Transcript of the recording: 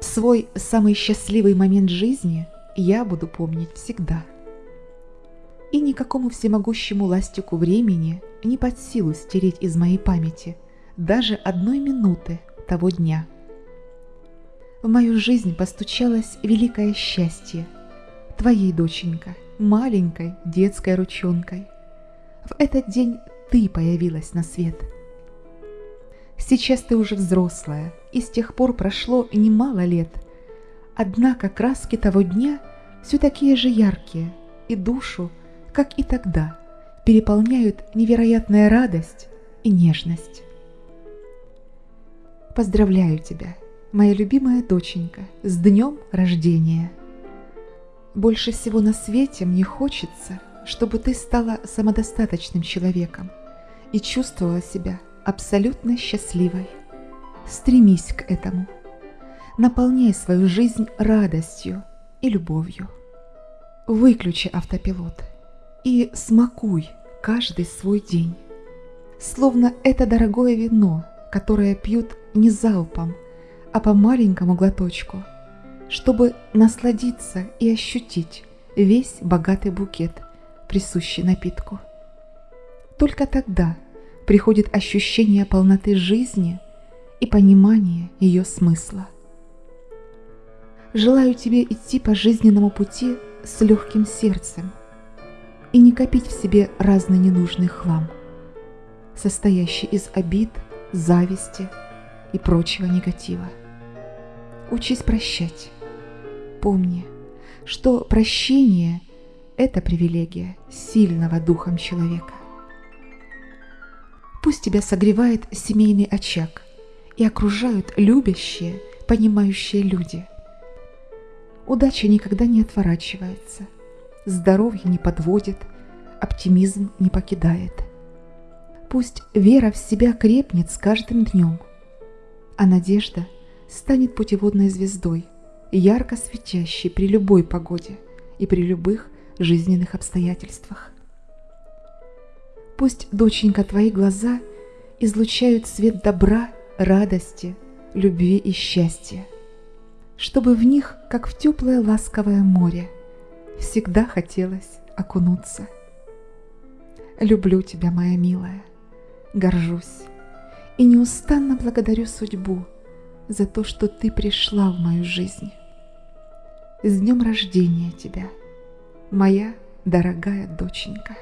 Свой самый счастливый момент жизни я буду помнить всегда. И никакому всемогущему ластику времени не под силу стереть из моей памяти даже одной минуты того дня. В мою жизнь постучалось великое счастье твоей доченька, маленькой детской ручонкой. В этот день ты появилась на свет. Сейчас ты уже взрослая, и с тех пор прошло немало лет. Однако краски того дня все такие же яркие, и душу, как и тогда, переполняют невероятная радость и нежность. Поздравляю тебя, моя любимая доченька, с днем рождения! Больше всего на свете мне хочется, чтобы ты стала самодостаточным человеком и чувствовала себя абсолютно счастливой. Стремись к этому. Наполняй свою жизнь радостью и любовью. Выключи автопилот и смакуй каждый свой день. Словно это дорогое вино, которое пьют не залпом, а по маленькому глоточку – чтобы насладиться и ощутить весь богатый букет, присущий напитку. Только тогда приходит ощущение полноты жизни и понимание ее смысла. Желаю тебе идти по жизненному пути с легким сердцем и не копить в себе разный ненужный хлам, состоящий из обид, зависти и прочего негатива. Учись прощать, Помни, что прощение – это привилегия сильного духом человека. Пусть тебя согревает семейный очаг и окружают любящие, понимающие люди. Удача никогда не отворачивается, здоровье не подводит, оптимизм не покидает. Пусть вера в себя крепнет с каждым днем, а надежда станет путеводной звездой – ярко светящий при любой погоде и при любых жизненных обстоятельствах. Пусть, доченька, твои глаза излучают свет добра, радости, любви и счастья, чтобы в них, как в теплое ласковое море, всегда хотелось окунуться. Люблю тебя, моя милая, горжусь и неустанно благодарю судьбу за то, что ты пришла в мою жизнь. С днем рождения тебя, моя дорогая доченька!